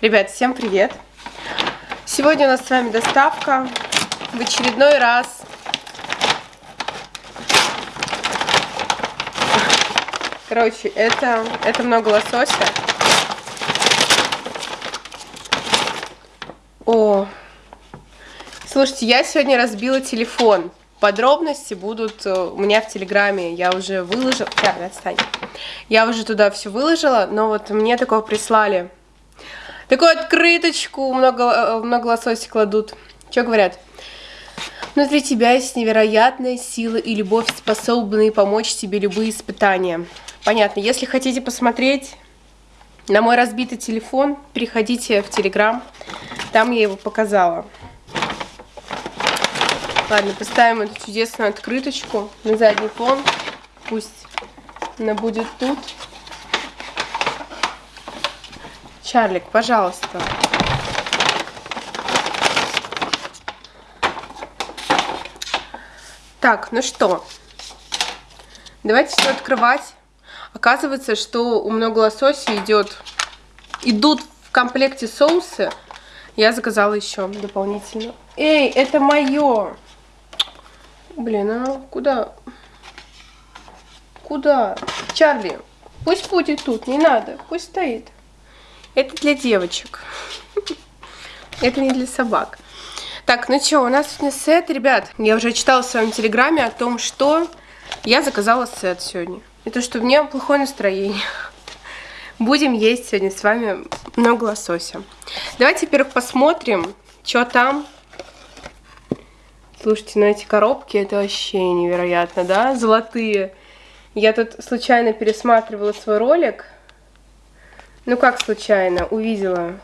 Ребят, всем привет! Сегодня у нас с вами доставка в очередной раз. Короче, это, это много лосося. О, слушайте, я сегодня разбила телефон. Подробности будут э, у меня в Телеграме. Я уже выложила... Да, отстань. Я уже туда все выложила, но вот мне такого прислали Такую открыточку много, э, много лососи кладут. Что говорят? Внутри тебя есть невероятная сила и любовь, способные помочь тебе любые испытания. Понятно. Если хотите посмотреть на мой разбитый телефон, переходите в Телеграм. Там я его показала. Ладно, поставим эту чудесную открыточку на задний фон. Пусть она будет тут. Чарлик, пожалуйста. Так, ну что, давайте все открывать. Оказывается, что у много лосося идет, идут в комплекте соусы. Я заказала еще дополнительно. Эй, это мое. Блин, а куда? Куда? Чарли, пусть будет тут, не надо, пусть стоит. Это для девочек. Это не для собак. Так, ну что, у нас сегодня сет, ребят. Я уже читала в своем телеграме о том, что я заказала сет сегодня. И то, что у меня плохое настроение. Будем есть сегодня с вами много лосося. Давайте, во-первых, посмотрим, что там. Слушайте, ну эти коробки, это вообще невероятно, да? Золотые. Я тут случайно пересматривала свой ролик ну как случайно, увидела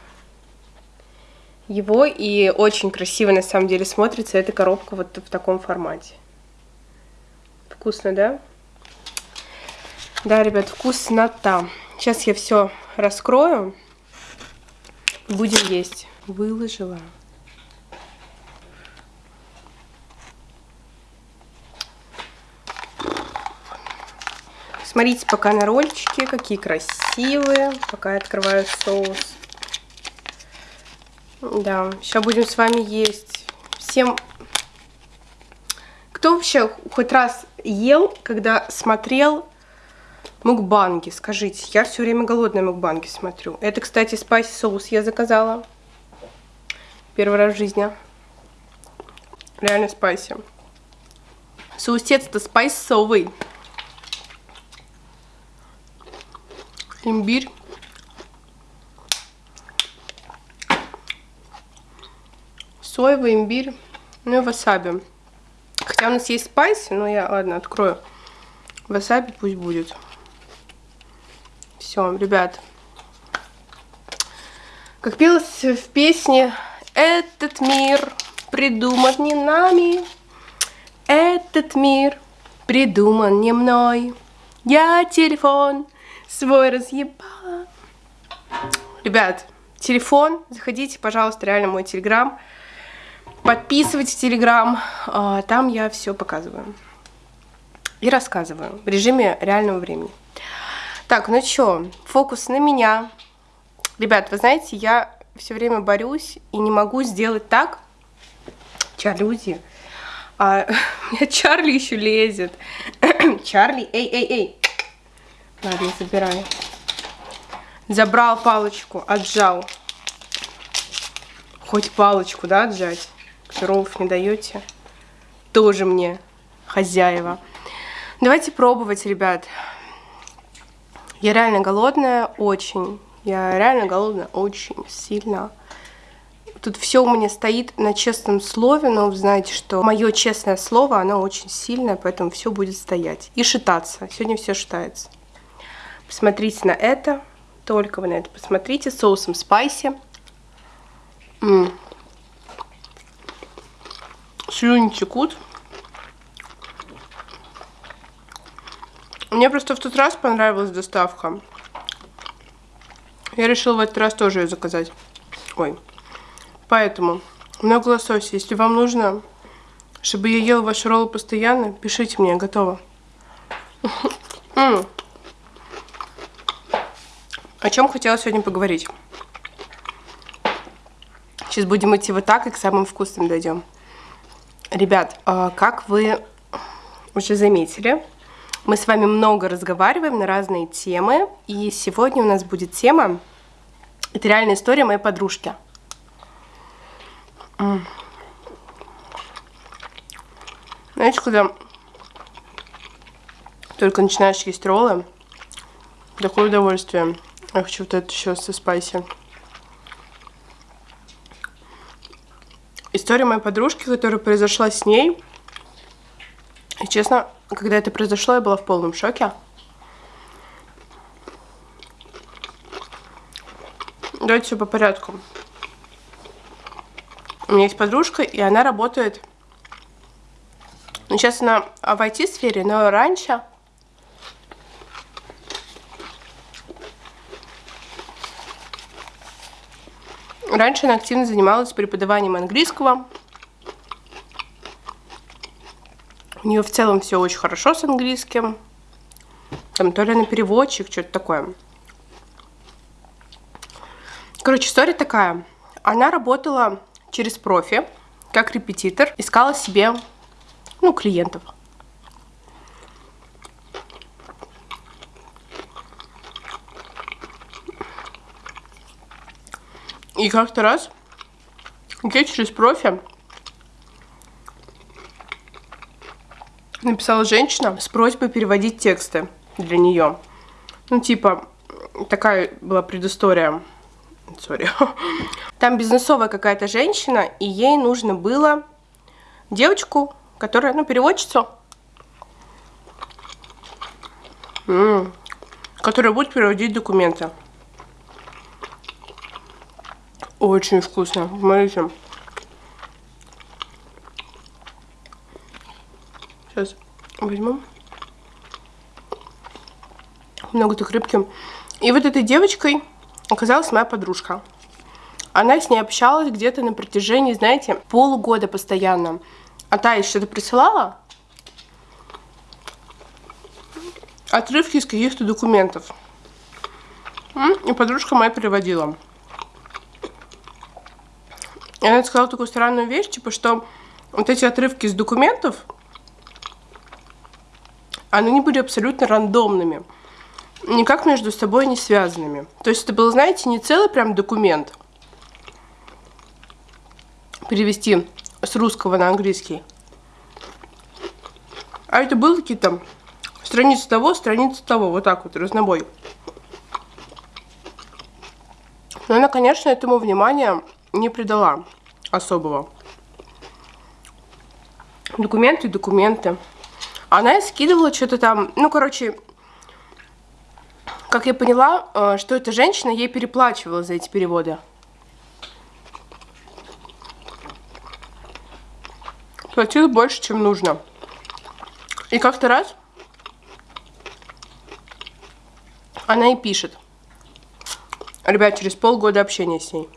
его, и очень красиво на самом деле смотрится эта коробка вот в таком формате. Вкусно, да? Да, ребят, вкуснота. Сейчас я все раскрою. Будем есть. Выложила. Смотрите пока на рольчики, какие красивые. Пока я открываю соус. Да, сейчас будем с вами есть. Всем... Кто вообще хоть раз ел, когда смотрел мукбанги? Скажите, я все время голодные мукбанги смотрю. Это, кстати, спайси соус я заказала. Первый раз в жизни. Реально спайси. Соусец-то спайсовый. Имбирь. Соевый имбирь, ну и васаби. Хотя у нас есть спайси, но я, ладно, открою. Васаби пусть будет. Все, ребят. Как пелось в песне «Этот мир придуман не нами, этот мир придуман не мной, я телефон свой разъебала. Ребят, телефон, заходите, пожалуйста, реально мой телеграм. Подписывайтесь в телеграм, а, там я все показываю. И рассказываю в режиме реального времени. Так, ну что, фокус на меня. Ребят, вы знаете, я все время борюсь и не могу сделать так. Чарли, уйди. А, у меня Чарли еще лезет. Чарли, эй, эй, эй. Ладно, забирай. Забрал палочку, отжал. Хоть палочку, да, отжать? Роллов не даете? Тоже мне хозяева. Давайте пробовать, ребят. Я реально голодная, очень. Я реально голодная, очень сильно. Тут все у меня стоит на честном слове, но вы знаете, что мое честное слово, оно очень сильное, поэтому все будет стоять. И шитаться. Сегодня все шитается. Посмотрите на это. Только вы на это посмотрите. Соусом спайси. М -м. Слюни текут. Мне просто в тот раз понравилась доставка. Я решила в этот раз тоже ее заказать. Ой. Поэтому много лосося. Если вам нужно, чтобы я ела ваши роллы постоянно, пишите мне, готово. О чем хотела сегодня поговорить? Сейчас будем идти вот так и к самым вкусным дойдем. Ребят, а, как вы уже заметили, мы с вами много разговариваем на разные темы. И сегодня у нас будет тема, это реальная история моей подружки. Знаете, когда только начинаешь есть роллы, такое удовольствие. Я хочу вот это еще со спайси. История моей подружки, которая произошла с ней. И честно, когда это произошло, я была в полном шоке. Давайте все по порядку. У меня есть подружка, и она работает... Ну, сейчас она в IT-сфере, но раньше... Раньше она активно занималась преподаванием английского. У нее в целом все очень хорошо с английским. Там то ли она переводчик, что-то такое. Короче, история такая. Она работала через профи, как репетитор, искала себе, ну, клиентов. И как-то раз я через профи написала женщина с просьбой переводить тексты для нее. Ну, типа, такая была предыстория. Sorry. Там бизнесовая какая-то женщина, и ей нужно было девочку, которая, ну, переводчицу, которая будет переводить документы. Очень вкусно. Смотрите. Сейчас возьму. Много так рыбки. И вот этой девочкой оказалась моя подружка. Она с ней общалась где-то на протяжении, знаете, полугода постоянно. А та ей что-то присылала. Отрывки из каких-то документов. И подружка моя переводила. И она сказала такую странную вещь, типа, что вот эти отрывки из документов, они были абсолютно рандомными. Никак между собой не связанными. То есть это был, знаете, не целый прям документ. Перевести с русского на английский. А это было какие-то страницы того, страницы того. Вот так вот, разнобой. Но она, конечно, этому внимания не придала особого. Документы, документы. Она скидывала что-то там, ну, короче, как я поняла, э, что эта женщина ей переплачивала за эти переводы. Платила больше, чем нужно. И как-то раз она и пишет. Ребят, через полгода общения с ней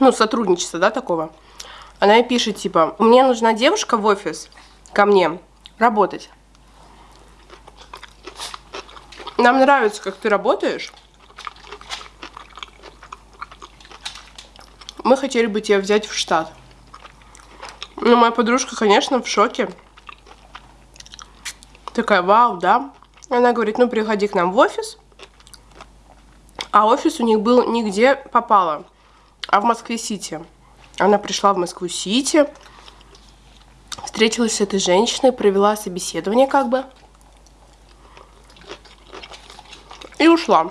ну, сотрудничества, да, такого. Она и пишет, типа, мне нужна девушка в офис ко мне работать. Нам нравится, как ты работаешь. Мы хотели бы тебя взять в штат. Ну, моя подружка, конечно, в шоке. Такая, вау, да. Она говорит, ну, приходи к нам в офис. А офис у них был нигде попало а в Москве-Сити. Она пришла в Москву-Сити, встретилась с этой женщиной, провела собеседование как бы. И ушла.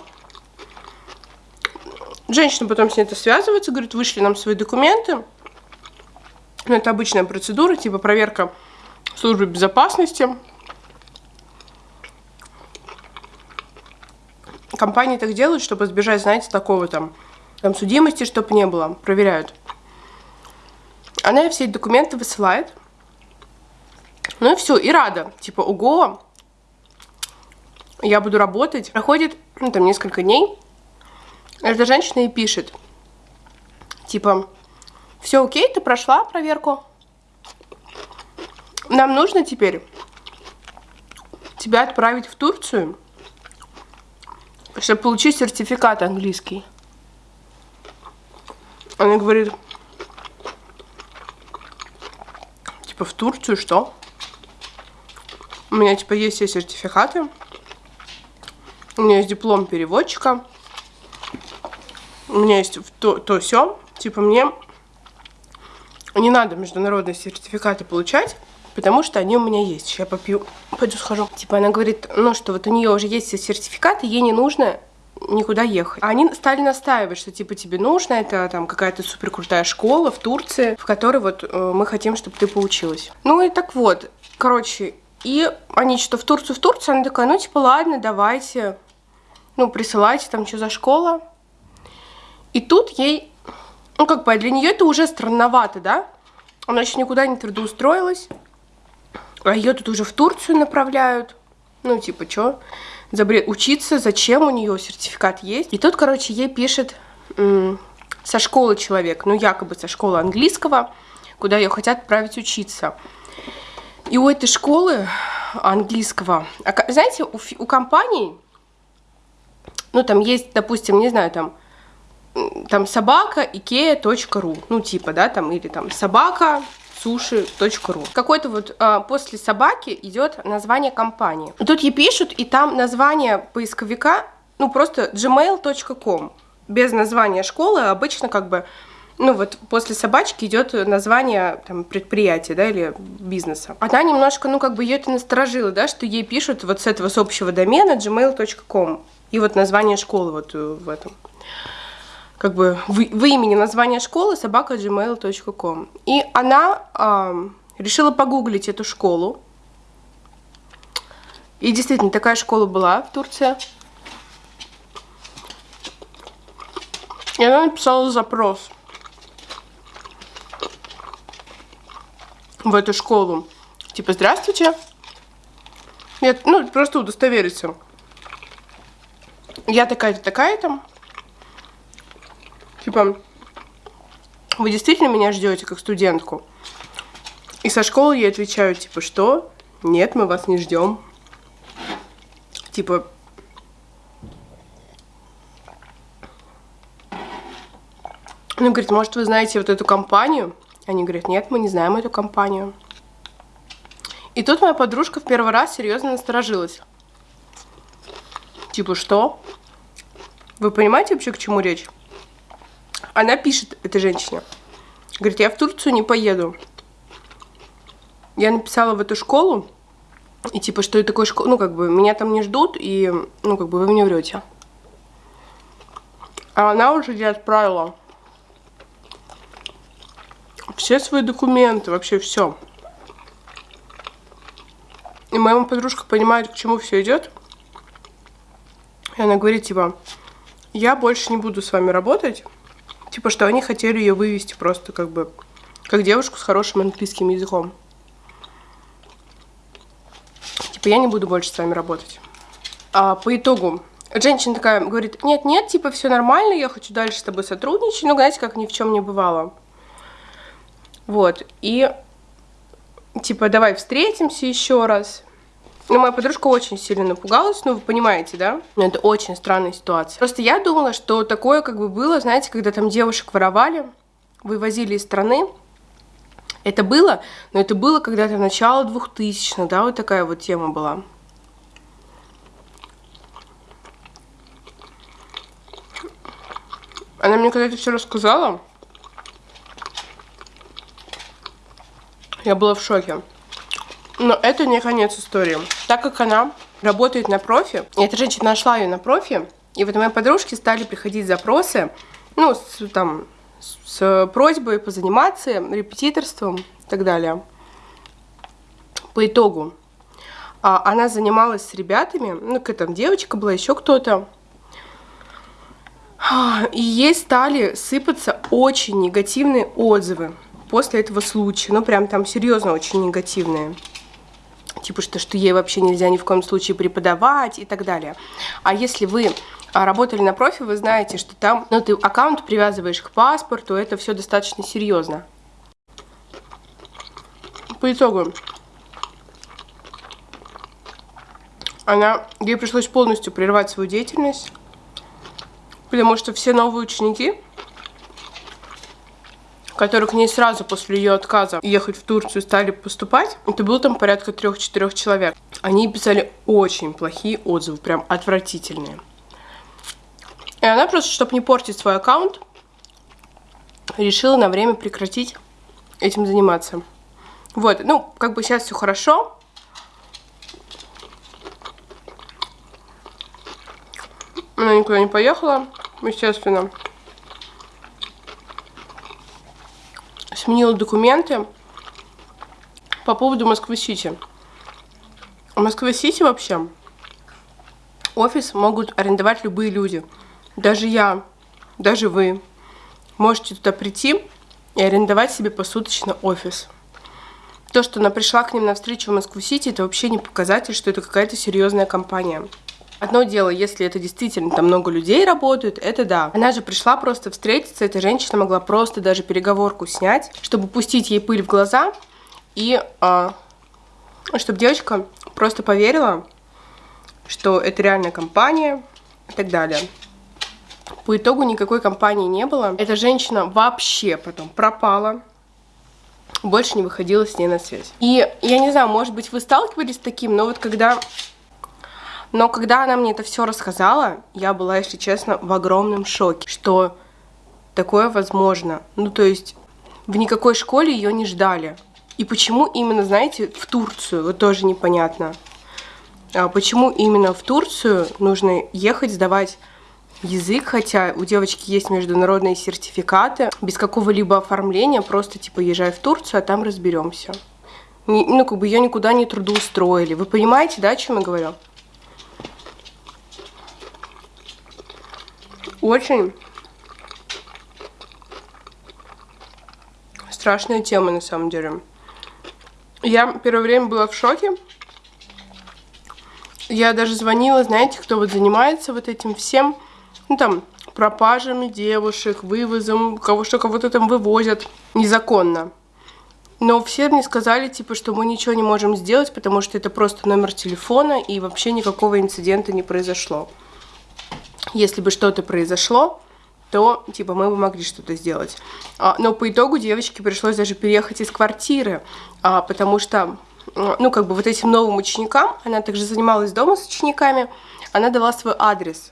Женщина потом с ней это связывается, говорит, вышли нам свои документы. Ну, это обычная процедура, типа проверка службы безопасности. Компании так делают, чтобы избежать, знаете, такого там там судимости, чтобы не было, проверяют. Она все эти документы высылает. Ну и все, и рада. Типа, ого, я буду работать. Проходит, ну, там, несколько дней. Эта женщина и пишет. Типа, все окей, ты прошла проверку. Нам нужно теперь тебя отправить в Турцию, чтобы получить сертификат английский. Она говорит, типа, в Турцию что? У меня, типа, есть все сертификаты. У меня есть диплом переводчика. У меня есть то, то все. Типа, мне не надо международные сертификаты получать, потому что они у меня есть. Сейчас попью, пойду схожу. Типа, она говорит, ну, что вот у нее уже есть все сертификаты, ей не нужно никуда ехать. Они стали настаивать, что типа тебе нужно, это там какая-то супер крутая школа в Турции, в которой вот э, мы хотим, чтобы ты поучилась. Ну и так вот, короче, и они что в Турцию, в Турцию, она такая, ну типа ладно, давайте, ну присылайте там, что за школа. И тут ей, ну как бы для нее это уже странновато, да? Она еще никуда не трудоустроилась, а ее тут уже в Турцию направляют. Ну типа, что? За бред учиться, зачем у нее сертификат есть. И тут, короче, ей пишет со школы человек, ну якобы со школы английского, куда ее хотят отправить учиться. И у этой школы английского, а знаете, у, у компаний, ну там есть, допустим, не знаю, там, там собака ikea.ru, ну типа, да, там, или там собака sushi.ru. Какой-то вот а, после собаки идет название компании. Тут ей пишут, и там название поисковика, ну просто gmail.com. Без названия школы обычно как бы ну вот после собачки идет название там, предприятия, да, или бизнеса. Она немножко, ну как бы ее это насторожило, да, что ей пишут вот с этого с общего домена gmail.com и вот название школы вот э, в этом как бы в, в имени название школы собака gmail.com. И она э, решила погуглить эту школу. И действительно, такая школа была в Турции. И она написала запрос в эту школу. Типа, здравствуйте. Я, ну, просто удостовериться. Я такая-то, такая-то. Типа, вы действительно меня ждете как студентку? И со школы я отвечаю, типа, что? Нет, мы вас не ждем. Типа, ну, говорит, может, вы знаете вот эту компанию? Они говорят, нет, мы не знаем эту компанию. И тут моя подружка в первый раз серьезно насторожилась. Типа, что? Вы понимаете вообще, к чему речь? Она пишет этой женщине. Говорит, я в Турцию не поеду. Я написала в эту школу, и типа, что это такое школа, ну, как бы, меня там не ждут, и, ну, как бы, вы мне врете. А она уже ей отправила все свои документы, вообще все. И моя подружка понимает, к чему все идет. И она говорит, типа, я больше не буду с вами работать. Типа, что они хотели ее вывести просто как бы, как девушку с хорошим английским языком. Типа, я не буду больше с вами работать. А по итогу, женщина такая говорит, нет-нет, типа, все нормально, я хочу дальше с тобой сотрудничать. Ну, знаете, как ни в чем не бывало. Вот, и типа, давай встретимся еще раз. Ну, моя подружка очень сильно напугалась, ну, вы понимаете, да? Ну, это очень странная ситуация. Просто я думала, что такое как бы было, знаете, когда там девушек воровали, вывозили из страны. Это было, но это было когда-то начало 2000 да, вот такая вот тема была. Она мне когда это все рассказала, я была в шоке. Но это не конец истории. Так как она работает на профи, и эта женщина нашла ее на профи, и вот моей подружке стали приходить запросы, ну, с, там, с, просьбой позаниматься репетиторством и так далее. По итогу а, она занималась с ребятами, ну, какая там девочка была, еще кто-то. И ей стали сыпаться очень негативные отзывы после этого случая. Ну, прям там серьезно очень негативные типа что, что ей вообще нельзя ни в коем случае преподавать и так далее. А если вы а, работали на профи, вы знаете, что там, ну, ты аккаунт привязываешь к паспорту, это все достаточно серьезно. По итогу, она, ей пришлось полностью прервать свою деятельность, потому что все новые ученики которые к ней сразу после ее отказа ехать в Турцию стали поступать, это было там порядка трех-четырех человек. Они писали очень плохие отзывы, прям отвратительные. И она просто, чтобы не портить свой аккаунт, решила на время прекратить этим заниматься. Вот, ну, как бы сейчас все хорошо. Она никуда не поехала, естественно. Сменила документы по поводу Москвы-Сити. В Москве-Сити вообще офис могут арендовать любые люди. Даже я, даже вы можете туда прийти и арендовать себе посуточно офис. То, что она пришла к ним на встречу в Москву-Сити, это вообще не показатель, что это какая-то серьезная компания. Одно дело, если это действительно там много людей работают, это да. Она же пришла просто встретиться, эта женщина могла просто даже переговорку снять, чтобы пустить ей пыль в глаза и а, чтобы девочка просто поверила, что это реальная компания и так далее. По итогу никакой компании не было. Эта женщина вообще потом пропала. Больше не выходила с ней на связь. И я не знаю, может быть, вы сталкивались с таким, но вот когда... Но когда она мне это все рассказала, я была, если честно, в огромном шоке, что такое возможно. Ну, то есть в никакой школе ее не ждали. И почему именно, знаете, в Турцию, вот тоже непонятно. А почему именно в Турцию нужно ехать сдавать язык, хотя у девочки есть международные сертификаты, без какого-либо оформления, просто типа езжай в Турцию, а там разберемся. Ну, как бы ее никуда не трудоустроили. Вы понимаете, да, о чем я говорю? Очень страшная тема, на самом деле. Я первое время была в шоке. Я даже звонила, знаете, кто вот занимается вот этим всем ну там, пропажами девушек, вывозом, кого что кого-то там вывозят незаконно. Но все мне сказали, типа, что мы ничего не можем сделать, потому что это просто номер телефона, и вообще никакого инцидента не произошло. Если бы что-то произошло, то, типа, мы бы могли что-то сделать. А, но по итогу девочке пришлось даже переехать из квартиры, а, потому что, ну, как бы вот этим новым ученикам, она также занималась дома с учениками, она дала свой адрес.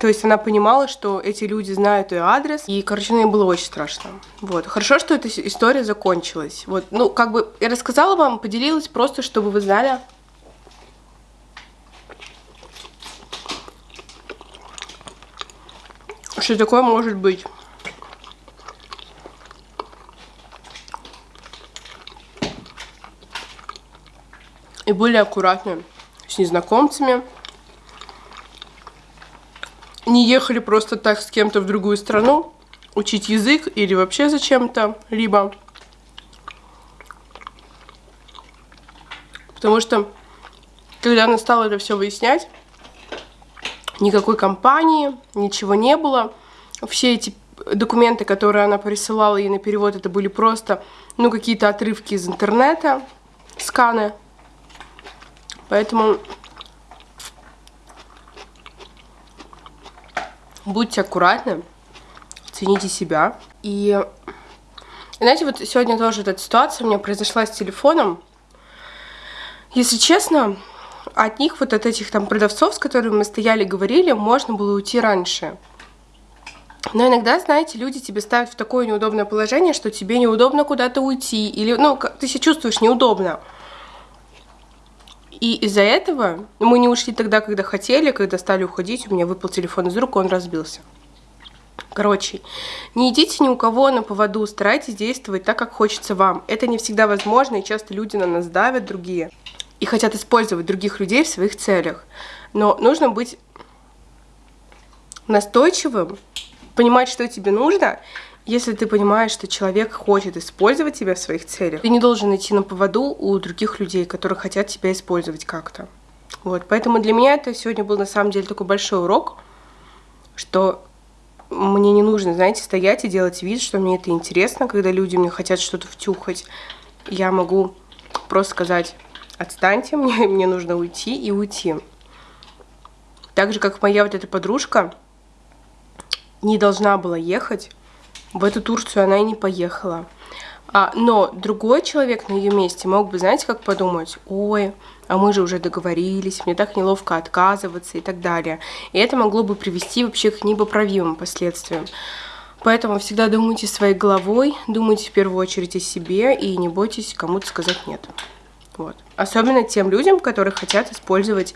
То есть она понимала, что эти люди знают ее адрес, и, короче, мне было очень страшно. Вот. Хорошо, что эта история закончилась. Вот, ну, как бы я рассказала вам, поделилась просто, чтобы вы знали. Что такое может быть. И более аккуратны с незнакомцами не ехали просто так с кем-то в другую страну, учить язык или вообще зачем-то, либо... Потому что, когда она стала это все выяснять, никакой компании, ничего не было. Все эти документы, которые она присылала ей на перевод, это были просто, ну, какие-то отрывки из интернета, сканы. Поэтому будьте аккуратны, цените себя. И знаете, вот сегодня тоже эта ситуация у меня произошла с телефоном. Если честно, от них, вот от этих там продавцов, с которыми мы стояли, говорили, можно было уйти раньше. Но иногда, знаете, люди тебе ставят в такое неудобное положение, что тебе неудобно куда-то уйти, или, ну, ты себя чувствуешь неудобно. И из-за этого мы не ушли тогда, когда хотели, когда стали уходить, у меня выпал телефон из рук, он разбился. Короче, не идите ни у кого на поводу, старайтесь действовать так, как хочется вам. Это не всегда возможно, и часто люди на нас давят, другие, и хотят использовать других людей в своих целях. Но нужно быть настойчивым, понимать, что тебе нужно, если ты понимаешь, что человек хочет использовать тебя в своих целях, ты не должен идти на поводу у других людей, которые хотят тебя использовать как-то. Вот, поэтому для меня это сегодня был на самом деле такой большой урок, что мне не нужно, знаете, стоять и делать вид, что мне это интересно, когда люди мне хотят что-то втюхать. Я могу просто сказать, отстаньте, мне, мне нужно уйти и уйти. Так же, как моя вот эта подружка не должна была ехать в эту Турцию она и не поехала. А, но другой человек на ее месте мог бы, знаете, как подумать, ой, а мы же уже договорились, мне так неловко отказываться и так далее. И это могло бы привести вообще к непоправимым последствиям. Поэтому всегда думайте своей головой, думайте в первую очередь о себе и не бойтесь кому-то сказать нет. Вот. Особенно тем людям, которые хотят использовать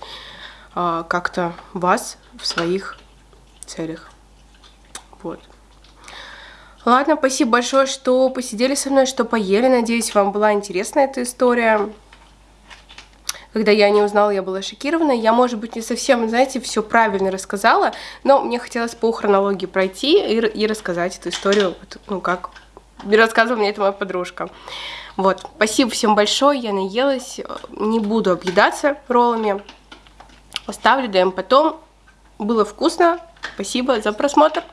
э, как-то вас в своих целях. Вот. Ладно, спасибо большое, что посидели со мной, что поели. Надеюсь, вам была интересна эта история. Когда я не узнала, я была шокирована. Я, может быть, не совсем, знаете, все правильно рассказала, но мне хотелось по хронологии пройти и, и рассказать эту историю, ну, как рассказывала мне это моя подружка. Вот, спасибо всем большое, я наелась, не буду объедаться роллами, оставлю, даем потом. Было вкусно, спасибо за просмотр.